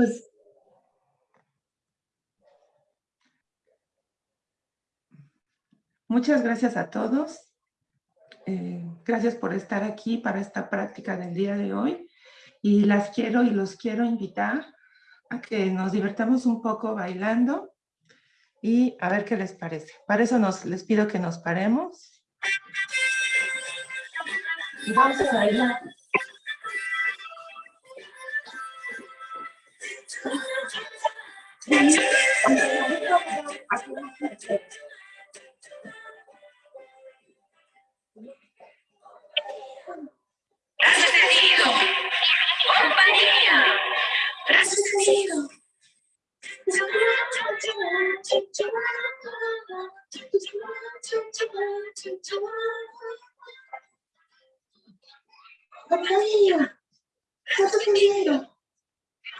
Pues muchas gracias a todos. Eh, gracias por estar aquí para esta práctica del día de hoy. Y las quiero y los quiero invitar a que nos divertamos un poco bailando y a ver qué les parece. Para eso nos, les pido que nos paremos. Vamos a bailar. Brazo tendido. Compañía. Brazo tendido. Compañía. Brazo tendido.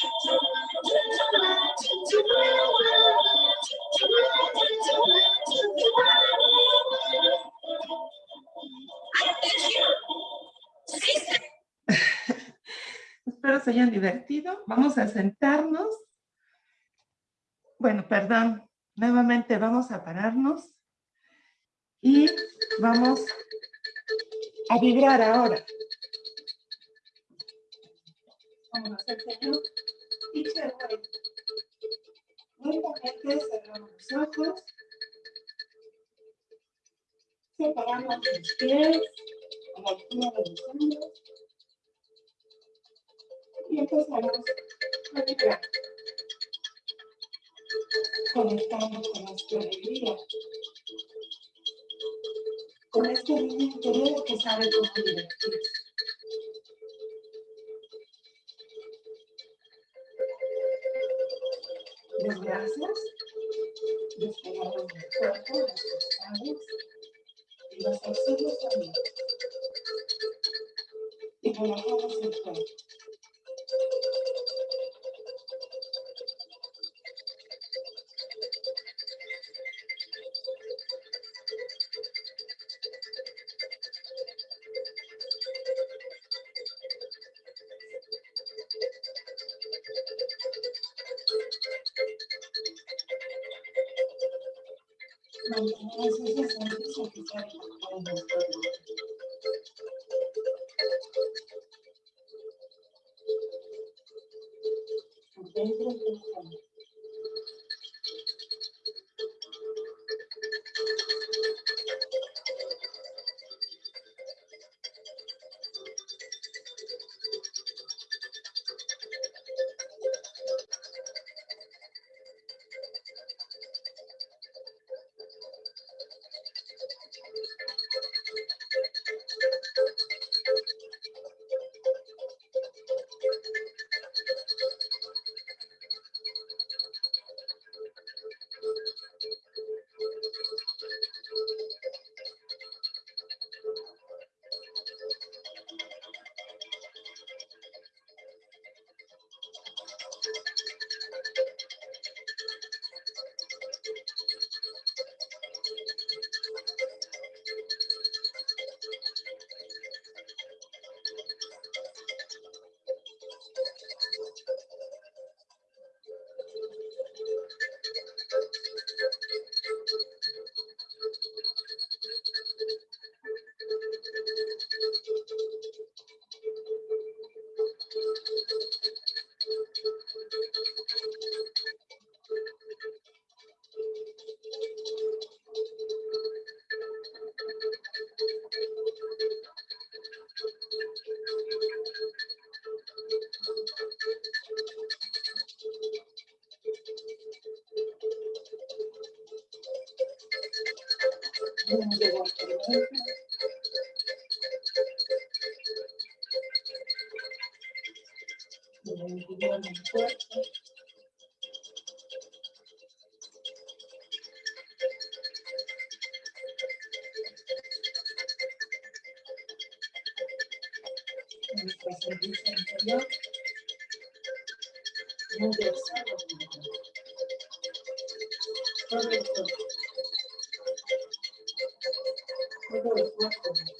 Espero se hayan divertido. Vamos a sentarnos. Bueno, perdón. Nuevamente vamos a pararnos. Y vamos a vibrar ahora. Lentamente cerramos los ojos. Separamos los pies a la altura de los hombros. Y empezamos a vibrar. Conectamos con nuestra alegría. Con este niño interior que sabe cómo divertirse. Los brazos, despegamos del cuerpo, los costados y los exteriores también. Y relajamos el cuerpo. nuestro servicio interior, versado. tengo los cuerpos.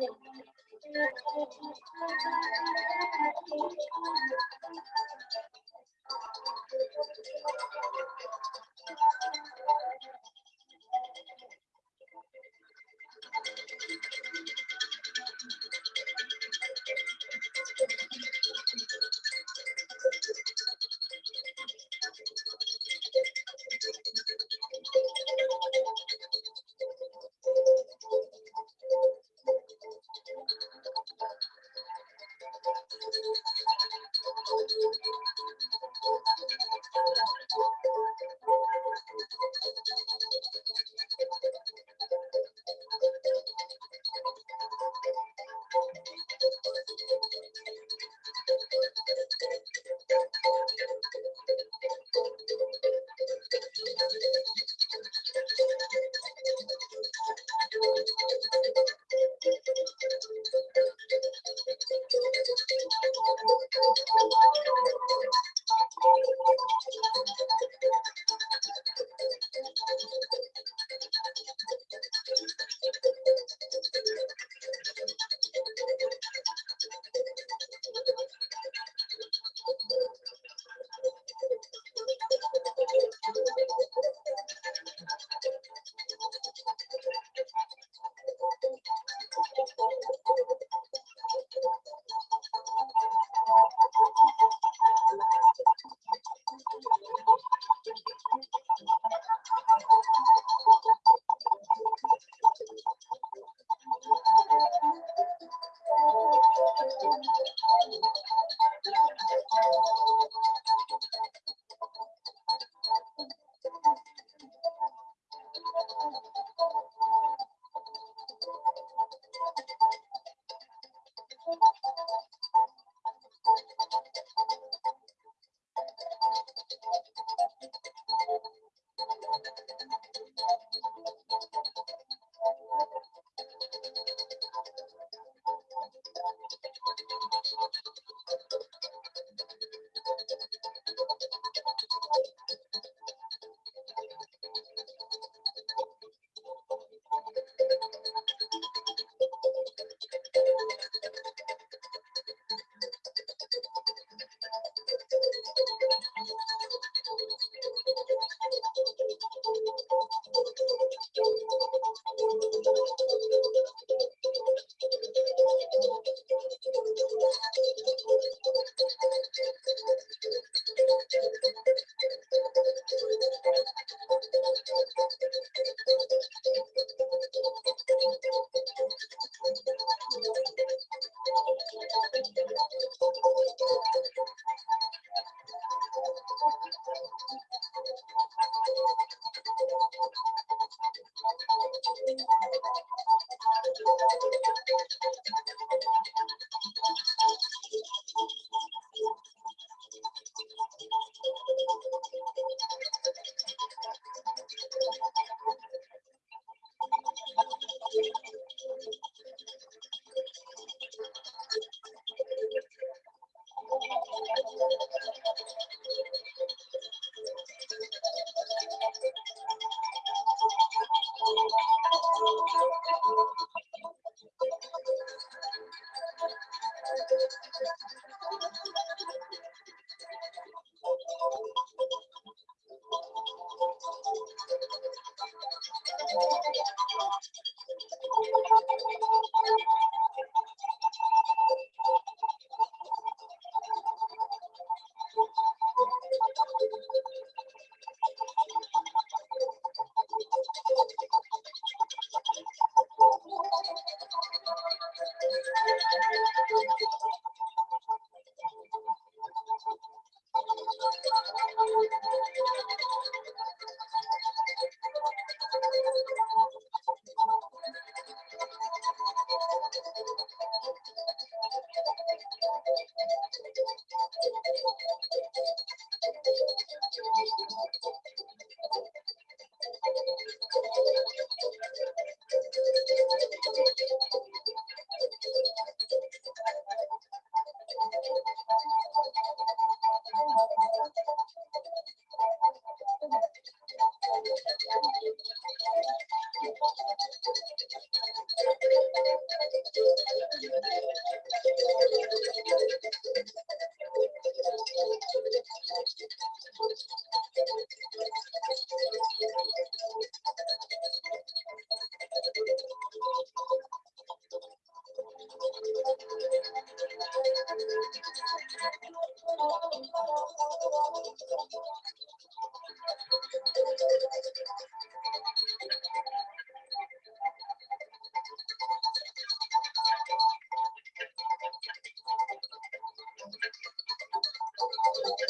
Thank you.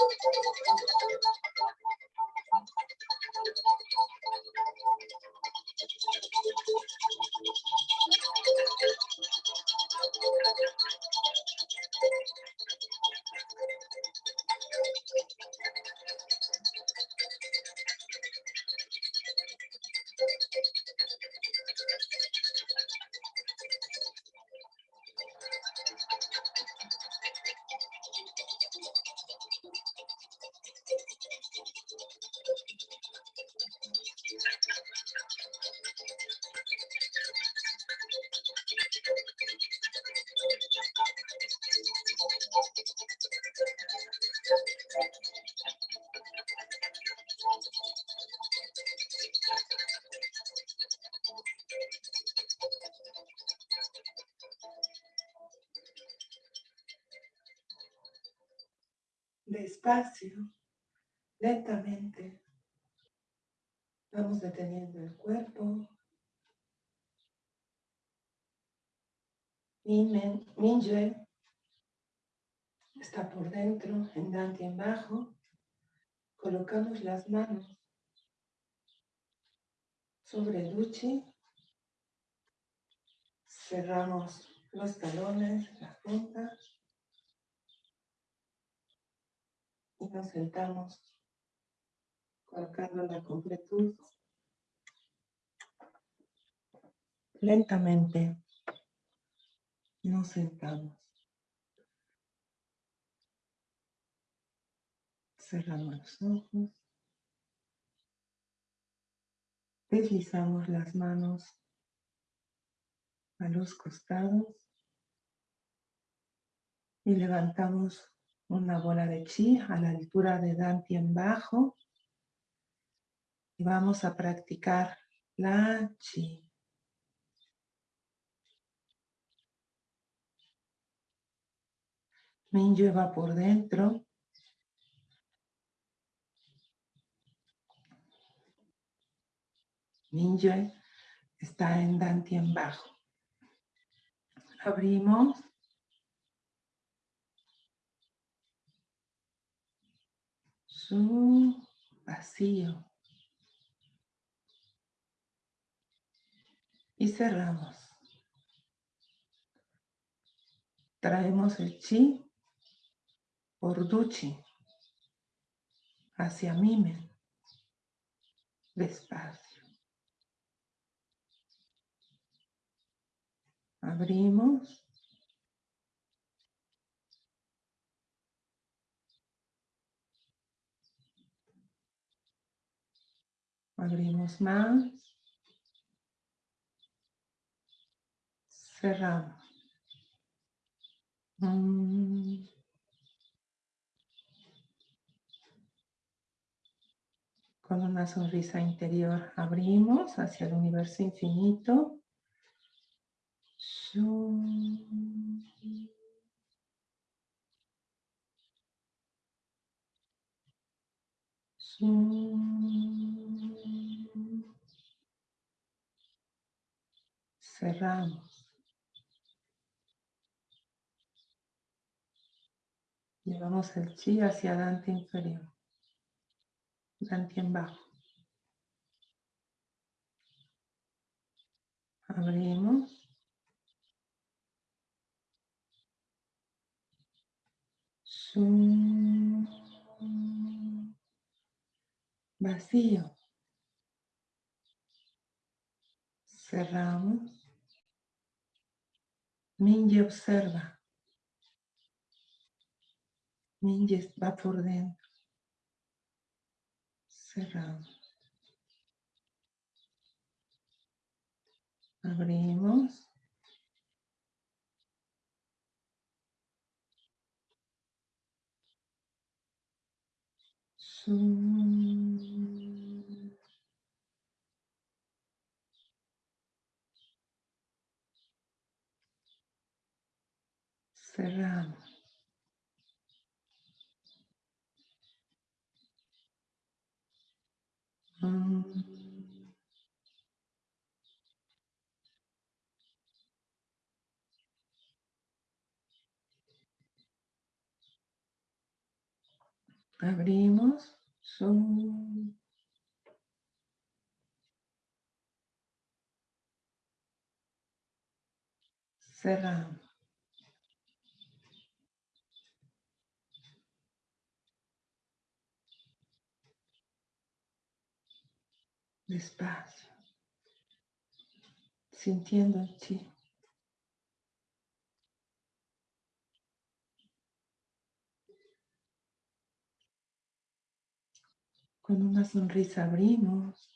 Thank you. Despacio, lentamente, vamos deteniendo el cuerpo. Minje está por dentro, en Dante en bajo. Colocamos las manos sobre el uchi. Cerramos los talones, la punta. Y nos sentamos colocando la completud. Lentamente nos sentamos. Cerramos los ojos. Deslizamos las manos a los costados y levantamos una bola de chi a la altura de en bajo y vamos a practicar la chi. Minyo va por dentro. Minyo está en en bajo. Abrimos. Su vacío. Y cerramos. Traemos el chi por duchi hacia Mimen. Despacio. Abrimos. Abrimos más. Cerramos. Mm. Con una sonrisa interior abrimos hacia el universo infinito. Cerramos. Llevamos el chi hacia Dante inferior. Dante en bajo. Abrimos. Vacío. Cerramos. Minje observa. Minje va por dentro. Cerramos. Abrimos. Cerramos. Abrimos. Cerramos. Despacio. Sintiendo el chi. Con una sonrisa abrimos.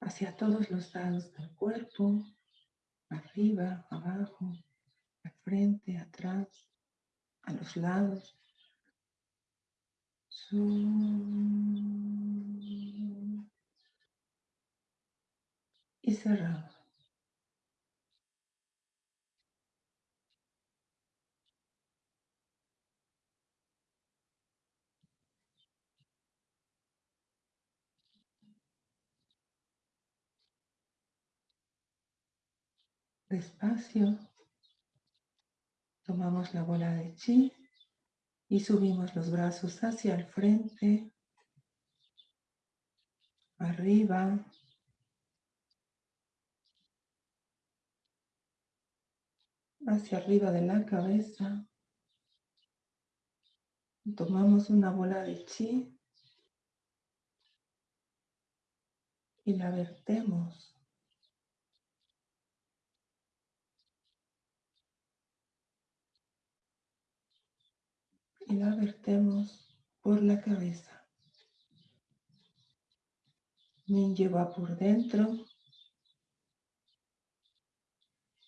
Hacia todos los lados del cuerpo. Arriba, abajo, al frente, atrás, a los lados. Y cerramos. Despacio, tomamos la bola de chi Y subimos los brazos hacia el frente, arriba, hacia arriba de la cabeza. Tomamos una bola de chi y la vertemos. Y la vertemos por la cabeza. Min lleva por dentro.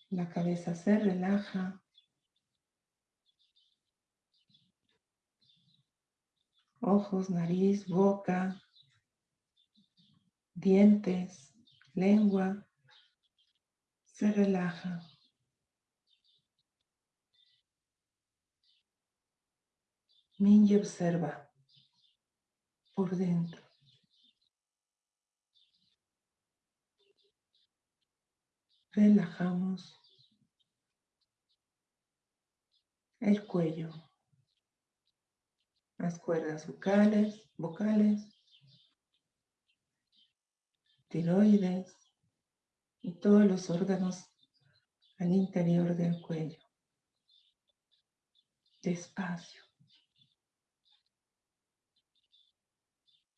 La cabeza se relaja. Ojos, nariz, boca, dientes, lengua, se relaja. Minji observa por dentro. Relajamos el cuello, las cuerdas vocales, vocales, tiroides y todos los órganos al interior del cuello. Despacio.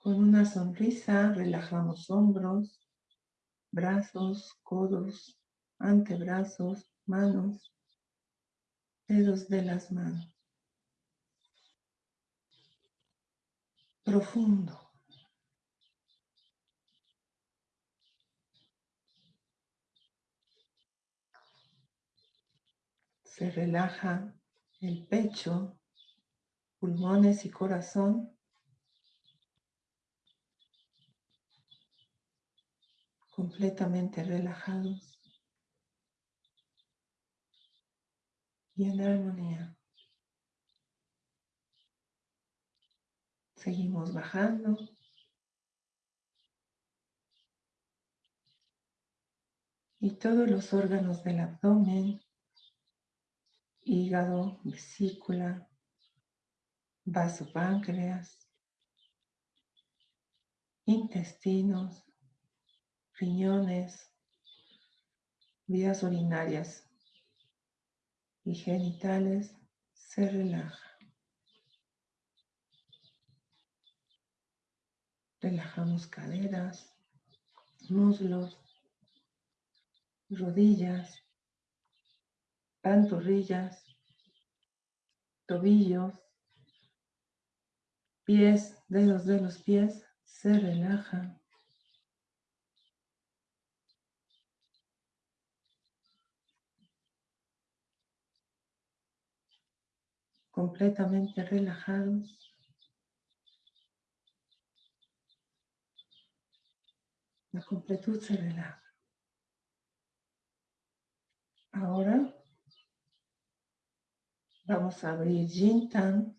Con una sonrisa relajamos hombros, brazos, codos, antebrazos, manos, dedos de las manos. Profundo. Se relaja el pecho, pulmones y corazón. Completamente relajados. Y en armonía. Seguimos bajando. Y todos los órganos del abdomen hígado, vesícula, vaso páncreas, intestinos, riñones, vías urinarias y genitales se relaja. Relajamos caderas, muslos, rodillas, pantorrillas, tobillos, pies, dedos de los pies se relajan. Completamente relajados. La completud se relaja. Ahora Vamos a abrir Jintan.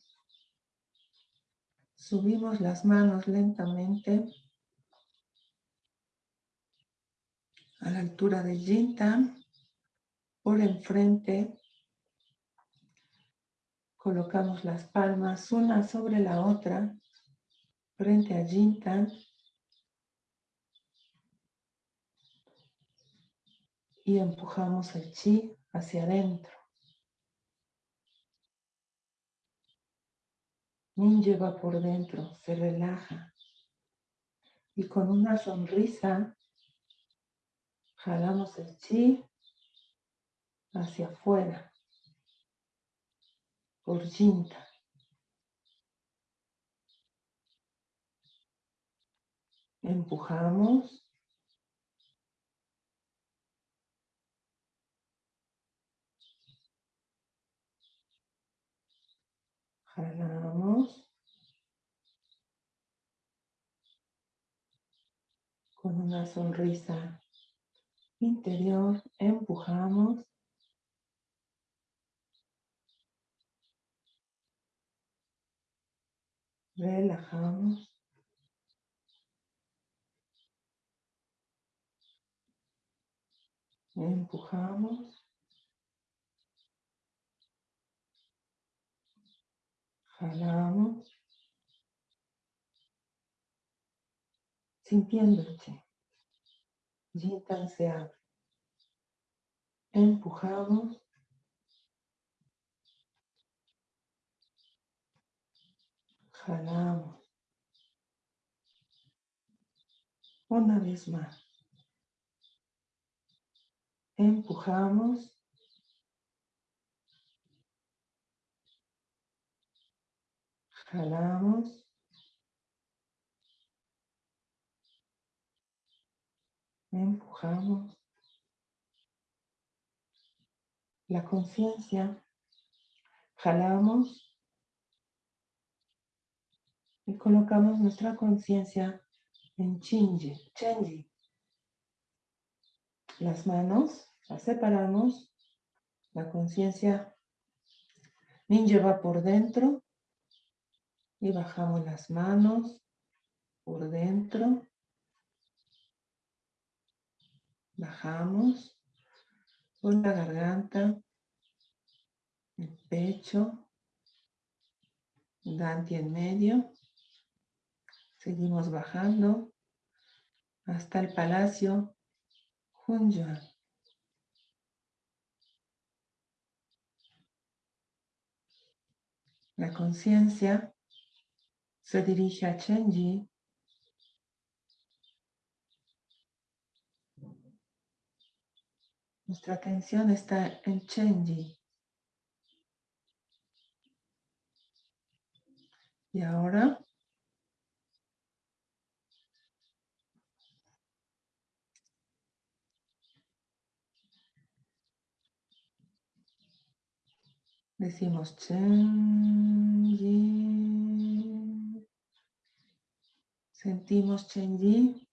Subimos las manos lentamente a la altura del Jintan. Por enfrente colocamos las palmas una sobre la otra frente a Jintan. Y empujamos el chi hacia adentro. lleva por dentro, se relaja. Y con una sonrisa jalamos el chi hacia afuera por Jinta. Empujamos. Jalamos. Con una sonrisa interior empujamos. Relajamos. Empujamos. Jalamos. Chi. Jintan se abre. Empujamos. Jalamos. Una vez más. Empujamos. Jalamos. Empujamos. La conciencia. Jalamos. Y colocamos nuestra conciencia en Chinji, Chenji. Las manos las separamos. La conciencia ninja va por dentro. Y bajamos las manos por dentro. Bajamos por la garganta, el pecho, Danti en medio. Seguimos bajando hasta el palacio Hunyuan. La conciencia se dirige a Chenji. Nuestra atención está en Chenji. Y ahora decimos Chenji. Sentimos Chenji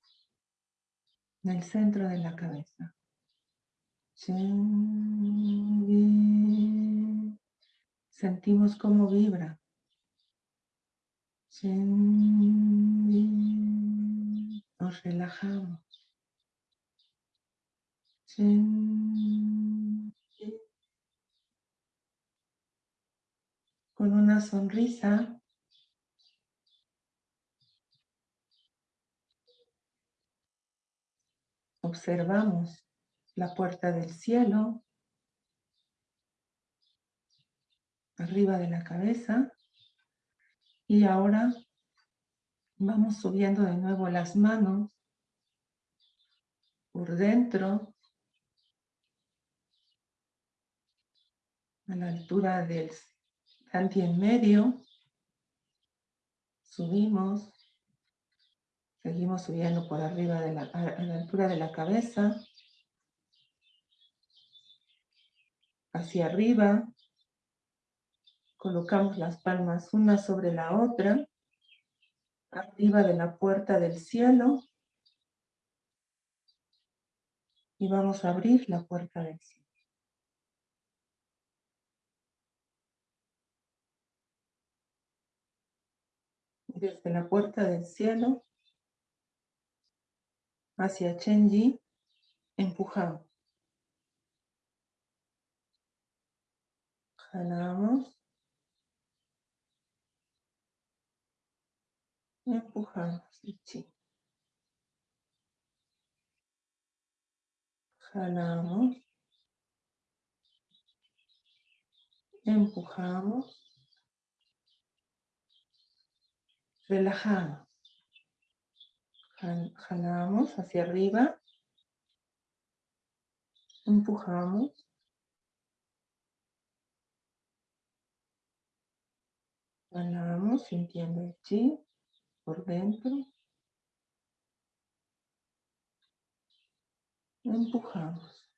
en el centro de la cabeza. Chenji. Sentimos cómo vibra. Chenji. Nos relajamos. Chenji. Con una sonrisa. Observamos la puerta del cielo. Arriba de la cabeza. Y ahora vamos subiendo de nuevo las manos por dentro a la altura del tanti en medio. Subimos. Seguimos subiendo por arriba de la, a la altura de la cabeza. Hacia arriba. Colocamos las palmas una sobre la otra. Arriba de la puerta del cielo. Y vamos a abrir la puerta del cielo. Desde la puerta del cielo hacia Chenji empujamos. Jalamos. Empujamos. Jalamos. Empujamos. Relajamos. Jal- Jalamos hacia arriba. Empujamos. Jalamos sintiendo el chi por dentro. Empujamos.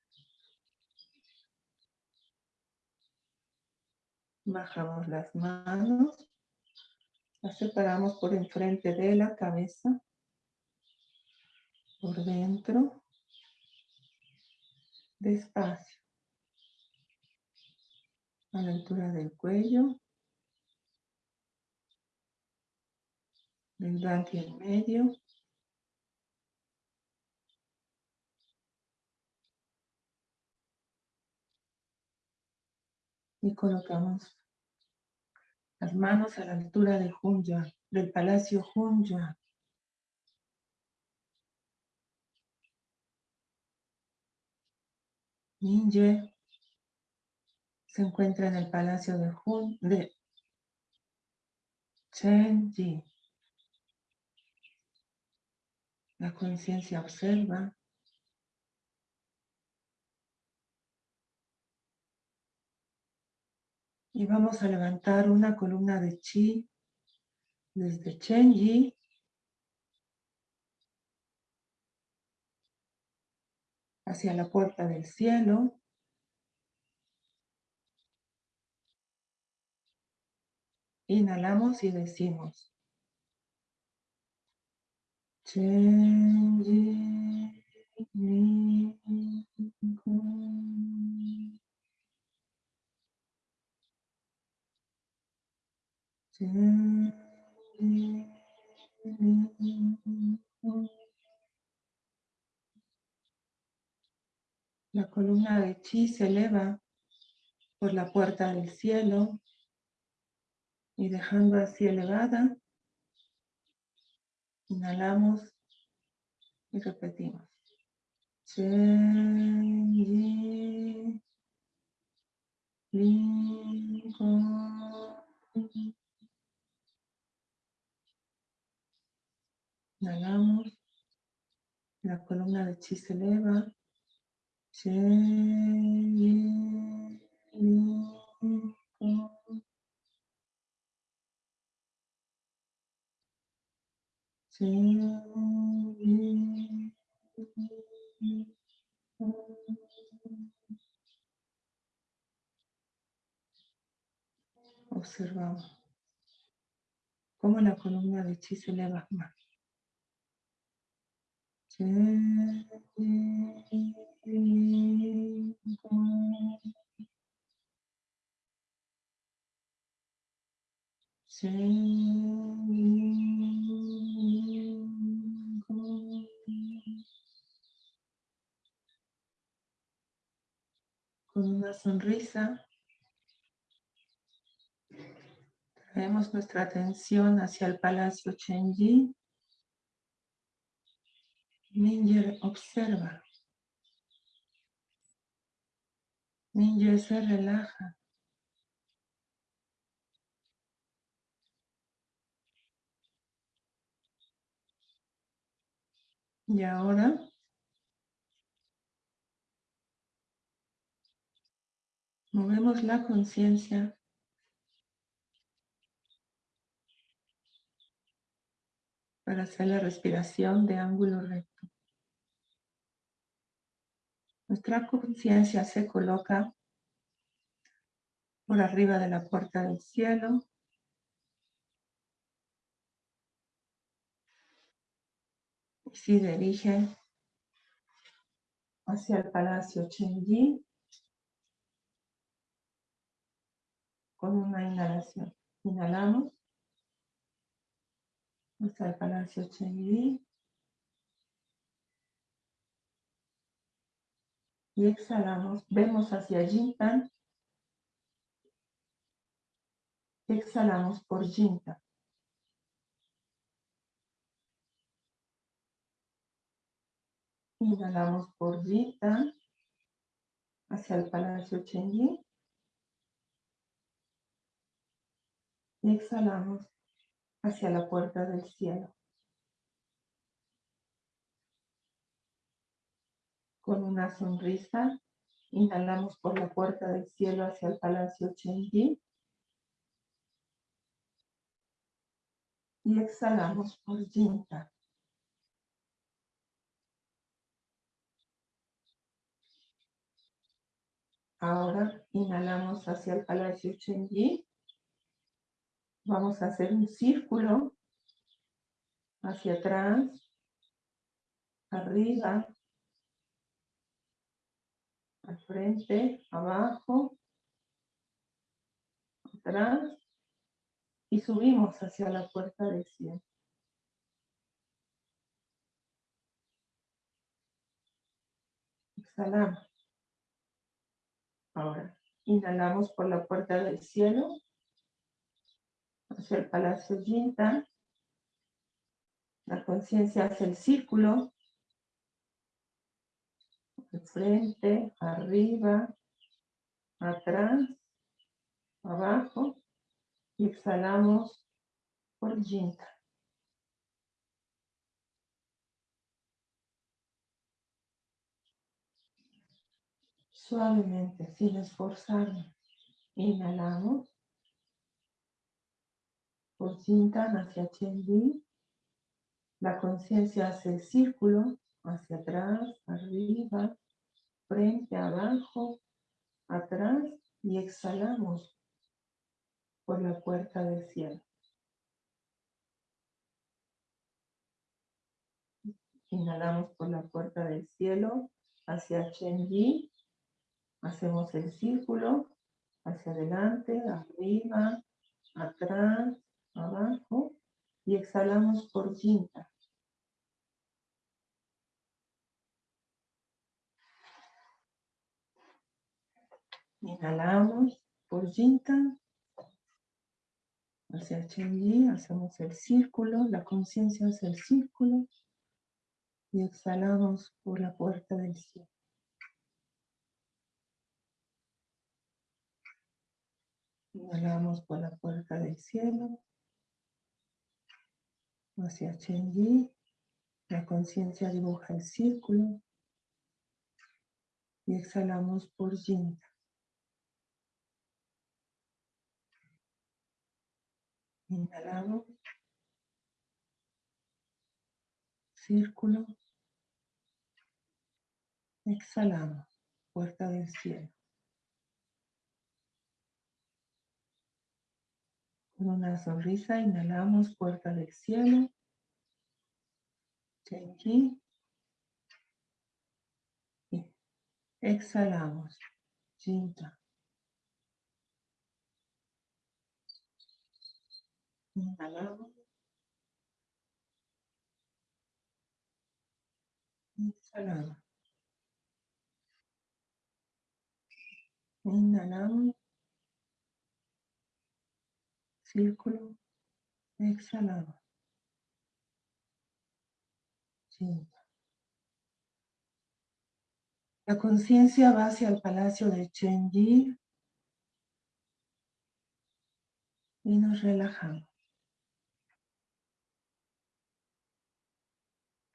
Bajamos las manos. Las separamos por enfrente de la cabeza. Por dentro. Despacio. A la altura del cuello. Del danti en medio. Y colocamos Las manos a la altura de Hunya, del palacio Hunya. Ninje se encuentra en el palacio de Hun, de Chenji. La conciencia observa. Y vamos a levantar una columna de chi desde Chenji hacia la puerta del cielo. Inhalamos y decimos. Chenji Nikon. La columna de chi se eleva por la puerta del cielo y dejando así elevada, inhalamos y repetimos. Inhalamos, la columna de chi se eleva. Chenji Observamos cómo la columna de chi se eleva más. Con una sonrisa traemos nuestra atención hacia el Palacio Chenji. Ninja observa. Ninja se relaja. Y ahora movemos la conciencia para hacer la respiración de ángulo recto. Nuestra conciencia se coloca por arriba de la puerta del cielo. Y se dirige hacia el Palacio Chenji con una inhalación. Inhalamos hasta el Palacio Chenji. Y exhalamos, vemos hacia Jintan. Exhalamos por Jintan. Inhalamos por Jintan hacia el Palacio Chenji. Y exhalamos hacia la puerta del cielo. Con una sonrisa, inhalamos por la puerta del cielo hacia el Palacio Chenji. Y exhalamos por Jinta. Ahora inhalamos hacia el Palacio Chenji. Vamos a hacer un círculo hacia atrás, arriba, al frente, abajo, atrás y subimos hacia la puerta del cielo. Exhalamos. Ahora, inhalamos por la puerta del cielo hacia el Palacio Yinta. La conciencia hace el círculo. Frente, arriba, atrás, abajo. Y exhalamos por Yinta. Suavemente, sin esforzarnos. Inhalamos. Por Jintan hacia Chendi. La conciencia hace el círculo hacia atrás, arriba, frente, abajo, atrás y exhalamos por la puerta del cielo. Inhalamos por la puerta del cielo hacia Chenji. Hacemos el círculo hacia adelante, arriba, atrás, abajo y exhalamos por Jinta. Inhalamos por Jinta hacia Chenji, hacemos el círculo, la conciencia hace el círculo y exhalamos por la puerta del cielo. Inhalamos por la puerta del cielo hacia Chenji. La conciencia dibuja el círculo y exhalamos por Jinta. Inhalamos. Círculo. Exhalamos. Puerta del cielo. Con una sonrisa inhalamos puerta del cielo. Chenji. Y exhalamos. Jinta. Inhalamos. Exhalamos. Inhalamos. Círculo. Exhalamos. La conciencia va hacia el palacio de Chenji y nos relajamos.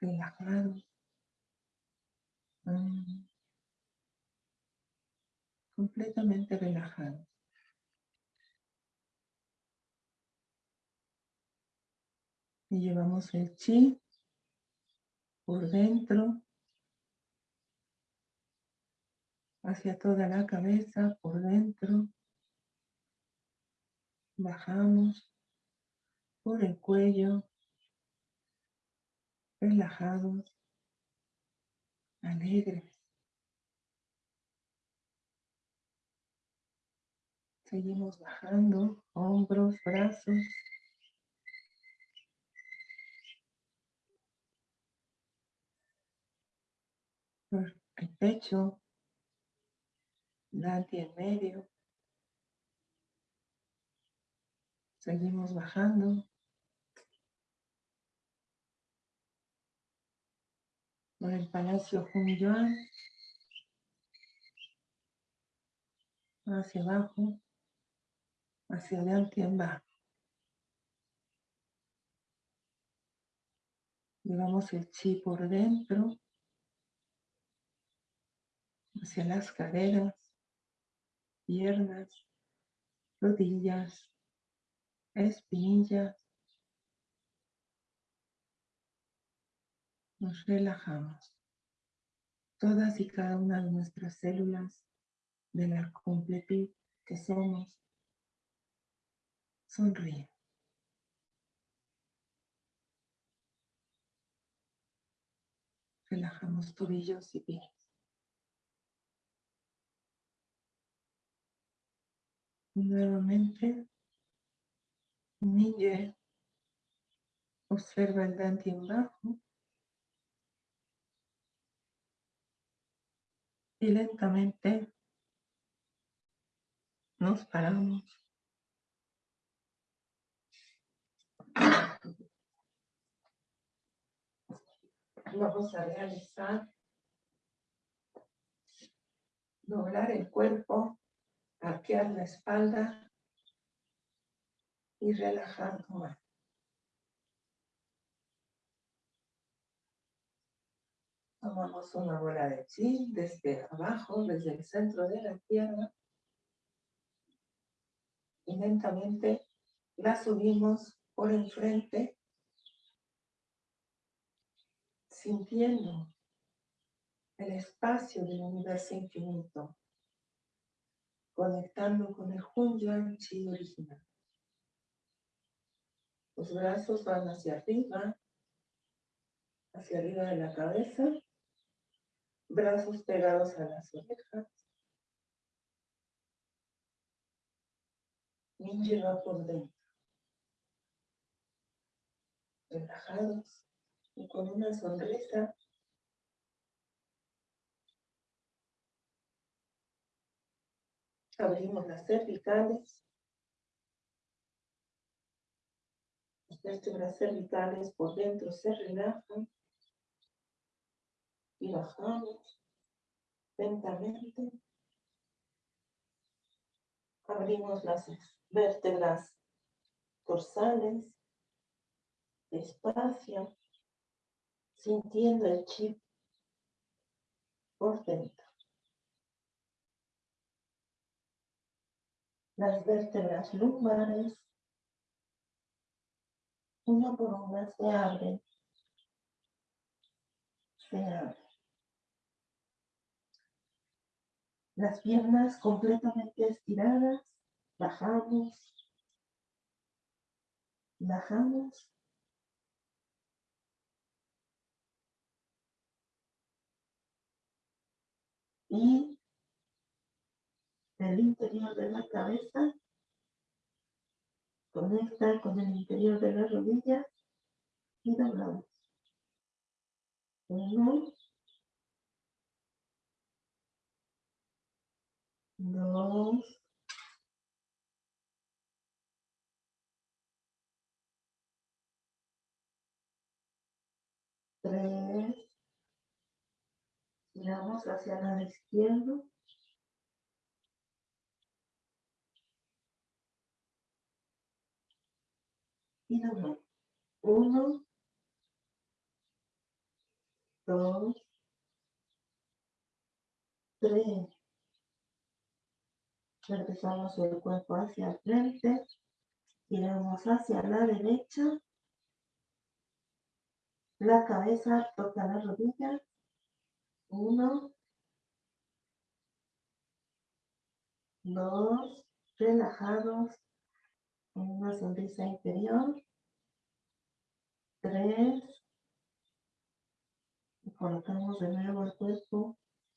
Relajados. Mm. Completamente relajados. Y llevamos el chi por dentro, hacia toda la cabeza, por dentro. Bajamos por el cuello, relajados, alegres. Seguimos bajando, hombros, brazos. El pecho, Dante en medio. Seguimos bajando. Por el Palacio Yuan. Hacia abajo. Hacia adelante en bajo. Llevamos el chi por dentro. Hacia las caderas, piernas, rodillas, espinillas. Nos relajamos. Todas y cada una de nuestras células de la completud que somos sonríen. Relajamos tobillos y pies. Nuevamente Ninja observa el Dante en bajo y lentamente nos paramos. Vamos a realizar doblar el cuerpo, arquear la espalda y relajar tu. Tomamos una bola de chi desde abajo, desde el centro de la tierra. Y lentamente la subimos por enfrente, sintiendo el espacio del universo infinito, conectando con el Hunyuan Chi original. Los brazos van hacia arriba, hacia arriba de la cabeza, brazos pegados a las orejas. Minji va por dentro. Relajados y con una sonrisa Abrimos las cervicales. Vértebras cervicales por dentro se relajan. Y bajamos lentamente. Abrimos las vértebras dorsales despacio, sintiendo el chip por dentro. las vértebras lumbares, una por una se abren, se abren. Las piernas completamente estiradas, bajamos, bajamos. Y el interior de la cabeza conecta con el interior de la rodilla y doblamos. Uno, dos, tres, giramos hacia la izquierda. Y Uno, dos, tres. Regresamos el cuerpo hacia el frente. Giramos hacia la derecha. La cabeza toca la rodilla. Uno, dos, relajados una sonrisa interior. Tres. Y colocamos de nuevo el cuerpo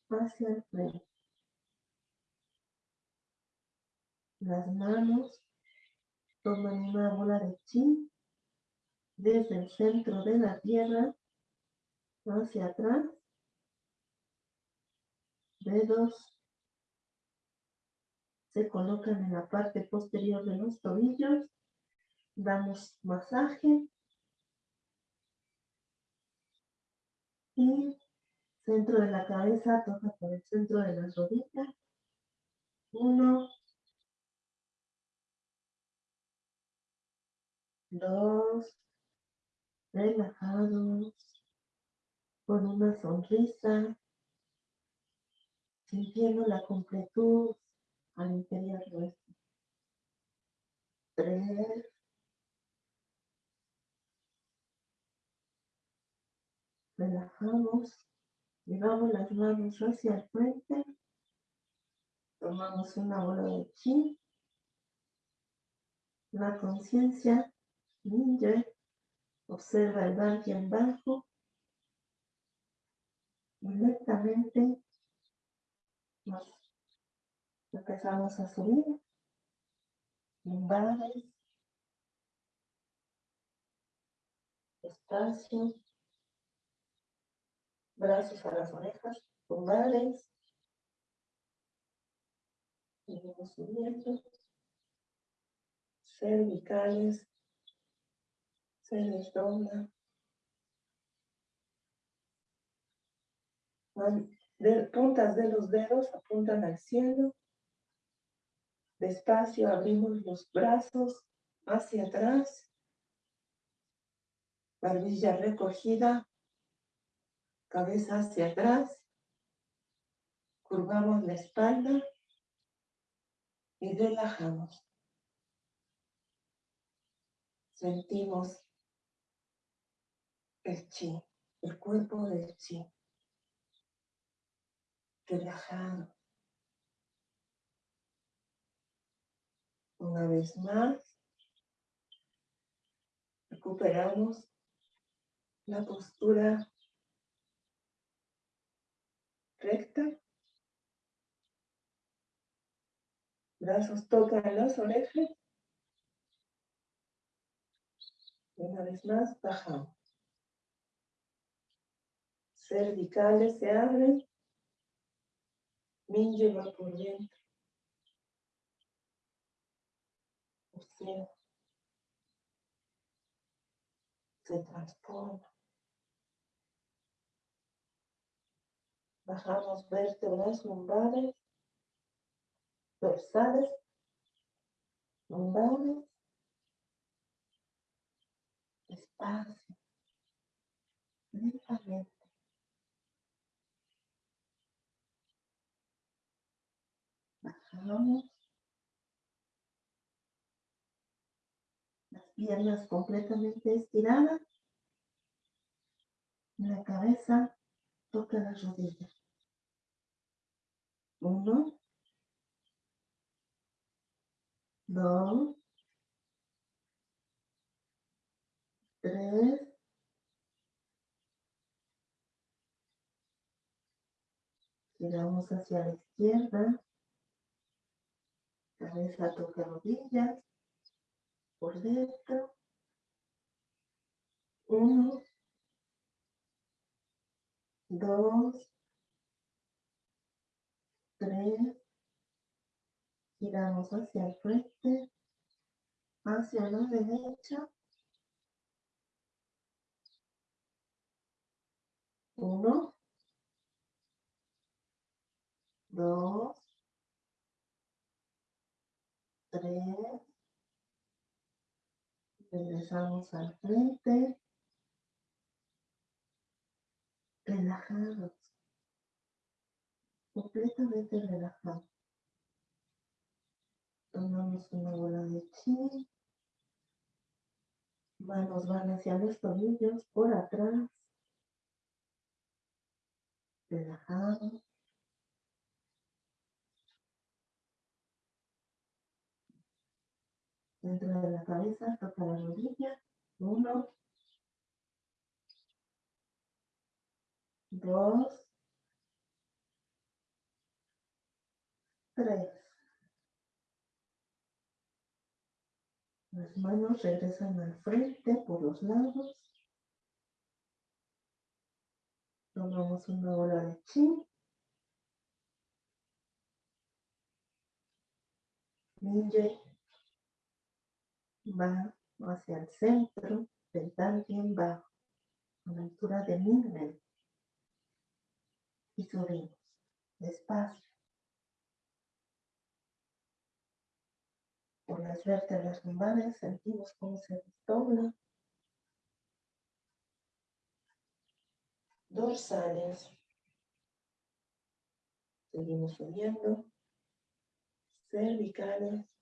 hacia el frente. Las manos toman una bola de chi desde el centro de la tierra hacia atrás. Dedos se colocan en la parte posterior de los tobillos. Damos masaje. Y centro de la cabeza toca por el centro de las rodillas. Uno. Dos. Relajados. Con una sonrisa. Sintiendo la completud al interior nuestro. Tres. Relajamos. Llevamos las manos hacia el frente. Tomamos una bola de chi. La conciencia ninja observa el en bajo. Directamente nos Empezamos a subir. Lumbares. Espacio. Brazos a las orejas. Lumbares. Seguimos subiendo. Cervicales. Se les dobla. Puntas de los dedos apuntan al cielo. Despacio abrimos los brazos hacia atrás. Barbilla recogida. Cabeza hacia atrás. Curvamos la espalda y relajamos. Sentimos el chi, el cuerpo del chi relajado. Una vez más, recuperamos la postura recta. Brazos tocan las orejas. Una vez más, bajamos. Cervicales se abren. Minje va por dentro. sea, Se transforma. Bajamos vértebras lumbares, dorsales, lumbares, espacio, lentamente. Bajamos. Las piernas completamente estiradas. La cabeza toca las rodillas. Uno. Dos. Tres. Giramos hacia la izquierda. Cabeza toca rodillas. Por dentro. Uno. Dos. Tres. Giramos hacia el frente. Hacia la derecha. Uno. Dos. Tres. Regresamos al frente. Relajados. Completamente relajados. Tomamos una bola de chi. Manos van hacia los tobillos por atrás. Relajados. Dentro de la cabeza toca la rodilla. Uno. Dos. Tres. Las manos regresan al frente por los lados. Tomamos una bola de chi. Ninja va hacia el centro del bien bajo, a la altura de Mingmen. Y subimos, despacio. Por las vértebras lumbares sentimos cómo se desdobla. Dorsales. Seguimos subiendo. Cervicales.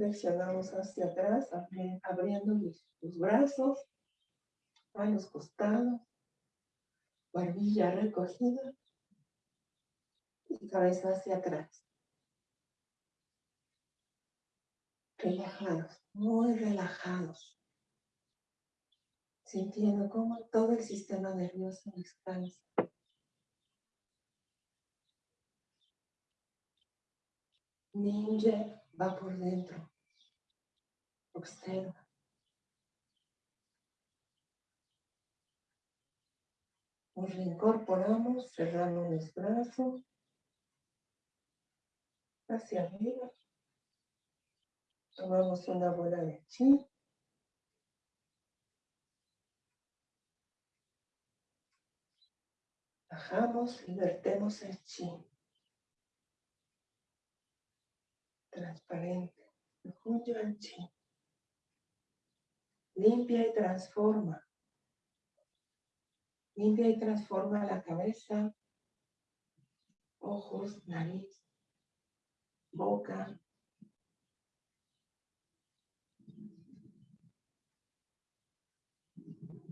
Flexionamos hacia atrás, abriendo los, brazos a los costados, barbilla recogida y cabeza hacia atrás. Relajados, muy relajados. Sintiendo cómo todo el sistema nervioso descansa. Ninja va por dentro. Observa. Nos reincorporamos, cerramos los brazos hacia arriba. Tomamos una bola de chi. Bajamos y vertemos el chi. Transparente. el chi. Limpia y transforma. Limpia y transforma la cabeza, ojos, nariz, boca,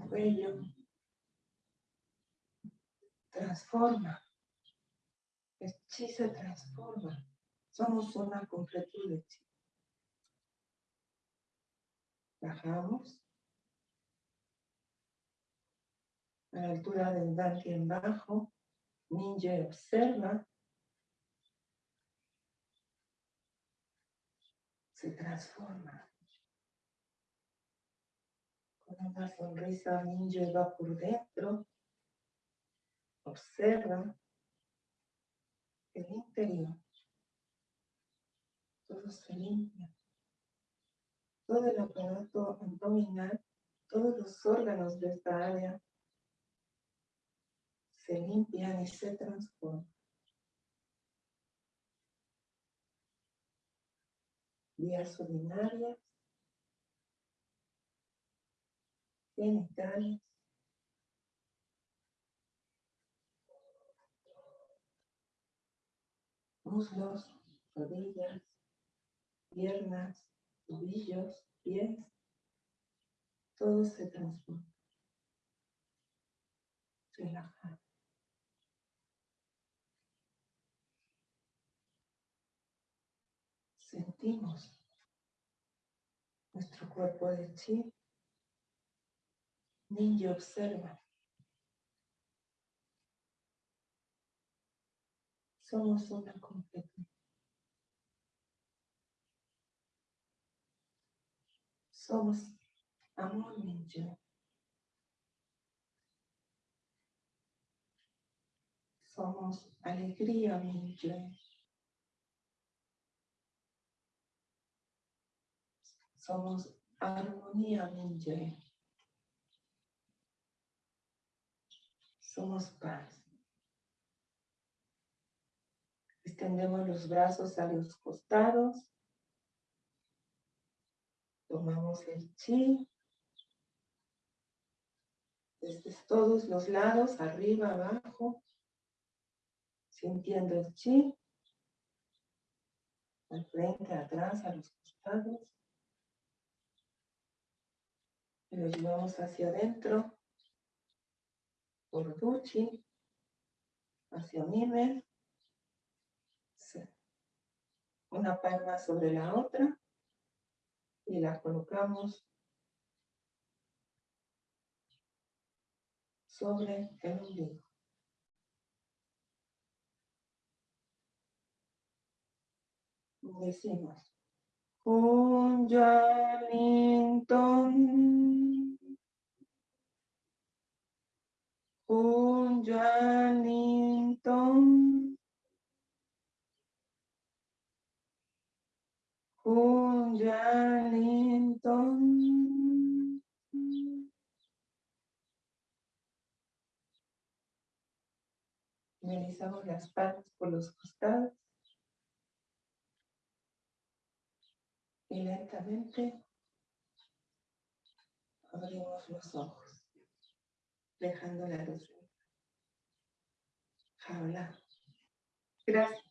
cuello. Transforma. Se transforma. Somos una completud de. Bajamos. A la altura del en bajo. Ninja observa. Se transforma. Con una sonrisa ninja va por dentro. Observa el interior. Todo se limpia. Todo el aparato abdominal, todos los órganos de esta área se limpian y se transforman. Vías urinarias, genitales, muslos, rodillas, piernas, tobillos, pies, todo se transforma. Relajar. Sentimos nuestro cuerpo de chi. Ninja observa. Somos una completa. Somos amor ninja. Somos alegría ninja. Somos armonía ninja. Somos paz. Extendemos los brazos a los costados. Tomamos el chi. Desde todos los lados, arriba, abajo. Sintiendo el chi. Al frente, atrás, a los costados. Y lo llevamos hacia adentro. Por duchi. Hacia Mime una palma sobre la otra y la colocamos sobre el ombligo. Decimos, un Jalinton, un Jalinton. Linton. Realizamos las palmas por los costados. Y lentamente abrimos los ojos, dejando la luz. Jaula. Gracias.